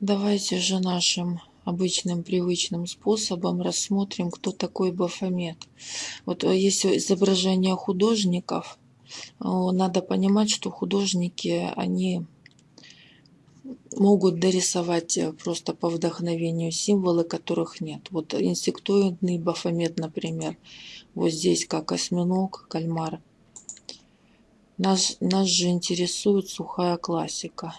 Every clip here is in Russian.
Давайте же нашим обычным привычным способом рассмотрим, кто такой Бафомет. Вот э, если изображение художников, э, надо понимать, что художники, они могут дорисовать э, просто по вдохновению символы, которых нет. Вот инсектоидный Бафомет, например, вот здесь как осьминог, кальмар. Нас, нас же интересует сухая классика.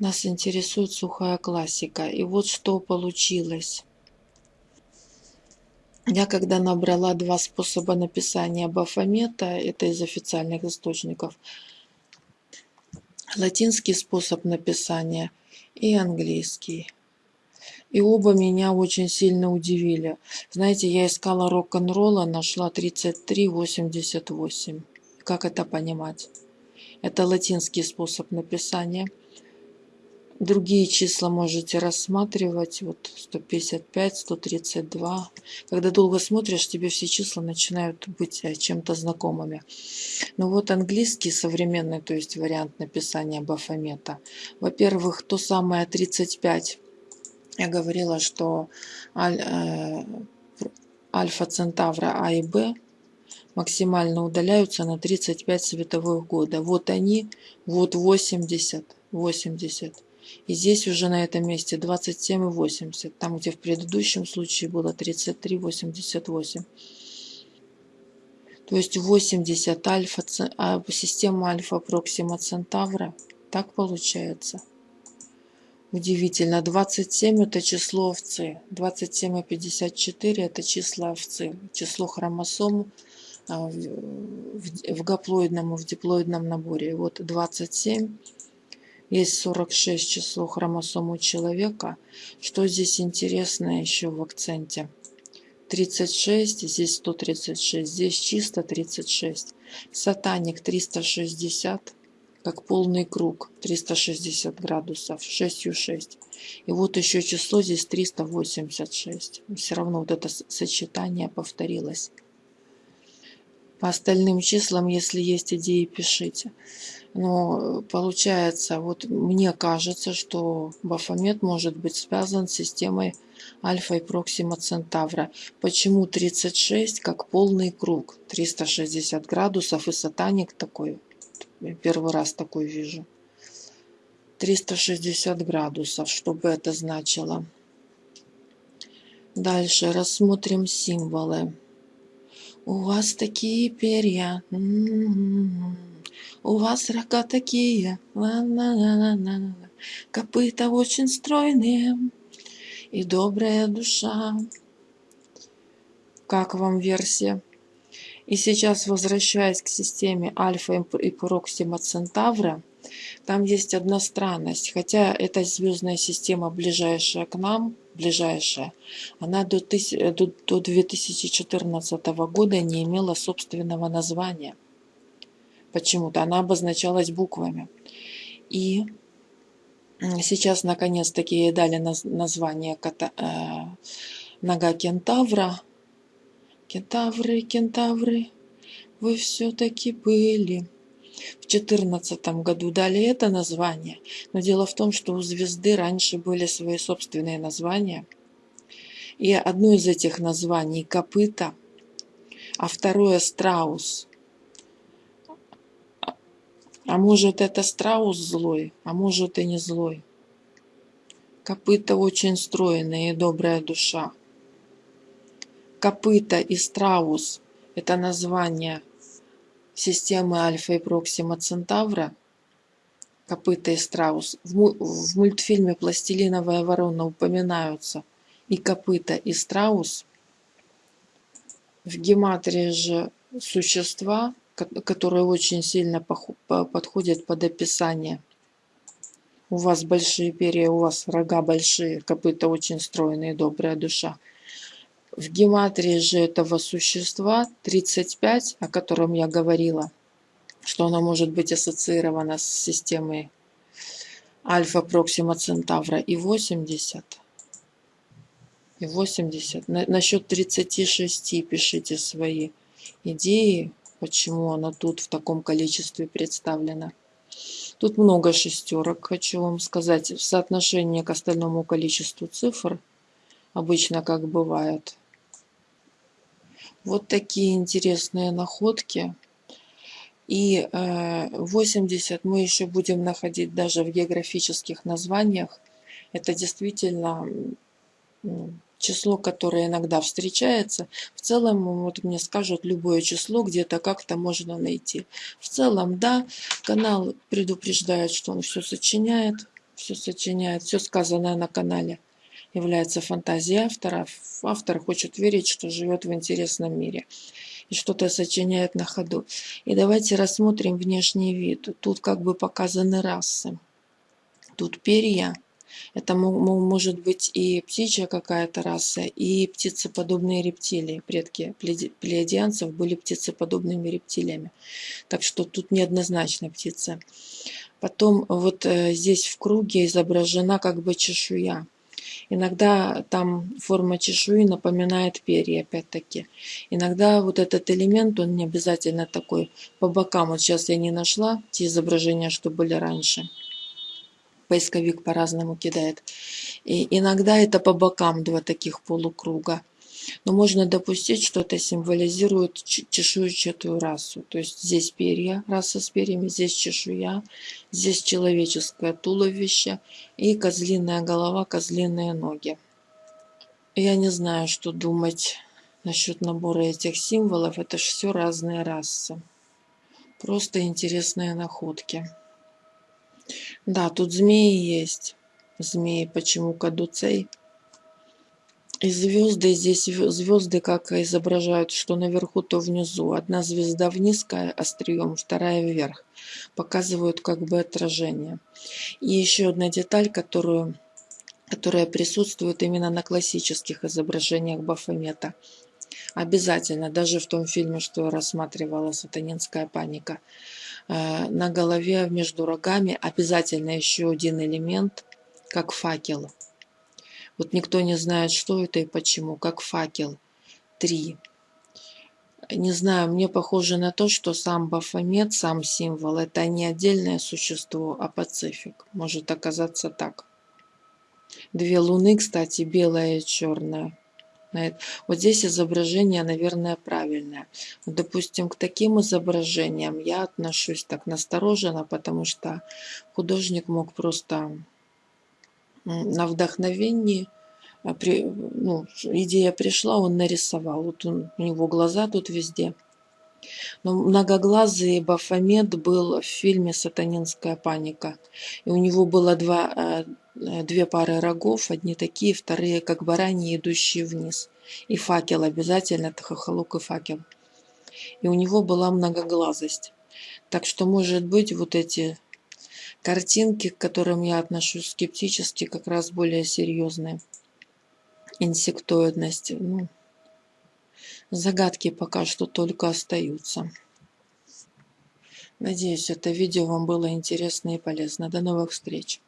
Нас интересует сухая классика. И вот что получилось. Я когда набрала два способа написания Бафомета, это из официальных источников, латинский способ написания и английский. И оба меня очень сильно удивили. Знаете, я искала рок-н-ролла, нашла 3388. Как это понимать? Это латинский способ написания – Другие числа можете рассматривать. Вот 155, 132. Когда долго смотришь, тебе все числа начинают быть э, чем-то знакомыми. Ну вот английский современный, то есть вариант написания Бафомета. Во-первых, то самое 35. Я говорила, что аль, э, альфа Центавра А и Б максимально удаляются на 35 световых года. Вот они, вот 80, 80. И здесь уже на этом месте 27,80. Там, где в предыдущем случае было 33,88. То есть 80 альфа, а система альфа Проксима Центавра. Так получается. Удивительно. 27 это число овцы. 27 и 54 это числа овцы. Число хромосом а, в гаплоидном и в диплоидном наборе. Вот 27 есть 46 число хромосом у человека. Что здесь интересно еще в акценте? 36, здесь 136, здесь чисто 36. Сатаник 360, как полный круг, 360 градусов, 6 6. И вот еще число здесь 386. Все равно вот это сочетание повторилось. По остальным числам, если есть идеи, пишите. Но получается, вот мне кажется, что Бафомет может быть связан с системой Альфа и Проксима Центавра. Почему 36 как полный круг? 360 градусов и сатаник такой. Первый раз такой вижу. 360 градусов, что бы это значило. Дальше рассмотрим символы. У вас такие перья. У вас рога такие, ла -ла -ла -ла -ла. копыта очень стройные и добрая душа. Как вам версия? И сейчас, возвращаясь к системе Альфа и Проксима Центавра, там есть одна странность. Хотя эта звездная система ближайшая к нам, ближайшая, она до, до, до 2014 года не имела собственного названия почему-то. Она обозначалась буквами. И сейчас наконец-таки ей дали название кота, э, нога кентавра. Кентавры, кентавры, вы все-таки были. В четырнадцатом году дали это название, но дело в том, что у звезды раньше были свои собственные названия. И одно из этих названий – копыта, а второе – страус. А может это страус злой, а может и не злой. Копыта очень стройная и добрая душа. Копыта и страус – это название системы Альфа и Проксима Центавра. Копыта и страус. В мультфильме «Пластилиновая ворона» упоминаются и копыта, и страус. В гематрии же существа которые очень сильно подходят под описание. У вас большие перья, у вас рога большие, копыта очень стройные, добрая душа. В гематрии же этого существа 35, о котором я говорила, что оно может быть ассоциировано с системой Альфа Проксима Центавра и 80. И 80. На, насчет 36 пишите свои идеи, почему она тут в таком количестве представлена. Тут много шестерок, хочу вам сказать, в соотношении к остальному количеству цифр, обычно как бывает. Вот такие интересные находки. И 80 э, мы еще будем находить даже в географических названиях. Это действительно число, которое иногда встречается. В целом, вот мне скажут, любое число где-то как-то можно найти. В целом, да, канал предупреждает, что он все сочиняет, все сочиняет, все сказанное на канале является фантазией автора. Автор хочет верить, что живет в интересном мире и что-то сочиняет на ходу. И давайте рассмотрим внешний вид. Тут как бы показаны расы. Тут перья, это может быть и птичья какая-то раса, и птицеподобные рептилии. Предки плеядианцев были птицеподобными рептилиями. Так что тут неоднозначно птица. Потом вот э, здесь в круге изображена как бы чешуя. Иногда там форма чешуи напоминает перья, опять-таки. Иногда вот этот элемент, он не обязательно такой по бокам. Вот сейчас я не нашла те изображения, что были раньше поисковик по-разному кидает. И иногда это по бокам два таких полукруга. Но можно допустить, что это символизирует чешуйчатую расу. То есть здесь перья, раса с перьями, здесь чешуя, здесь человеческое туловище и козлиная голова, козлиные ноги. Я не знаю, что думать насчет набора этих символов. Это же все разные расы. Просто интересные находки. Да, тут змеи есть. Змеи, почему кадуцей? И звезды, здесь звезды как изображают, что наверху, то внизу. Одна звезда вниз острием, вторая вверх. Показывают как бы отражение. И еще одна деталь, которую, которая присутствует именно на классических изображениях Бафомета. Обязательно, даже в том фильме, что я рассматривала «Сатанинская паника», Э, на голове между рогами обязательно еще один элемент, как факел. Вот никто не знает, что это и почему, как факел. Три. Не знаю, мне похоже на то, что сам Бафомет, сам символ, это не отдельное существо, а пацифик. Может оказаться так. Две луны, кстати, белая и черная. Вот здесь изображение, наверное, правильное. Допустим, к таким изображениям я отношусь так настороженно, потому что художник мог просто на вдохновении, а, при, ну, идея пришла, он нарисовал. Вот он, у него глаза тут везде. Но многоглазый Бафомет был в фильме «Сатанинская паника». И у него было два, э, две пары рогов, одни такие, вторые как бараньи, идущие вниз. И факел обязательно, это и факел. И у него была многоглазость. Так что, может быть, вот эти картинки, к которым я отношусь скептически, как раз более серьезные. Инсектоидность. Ну, Загадки пока что только остаются. Надеюсь, это видео вам было интересно и полезно. До новых встреч!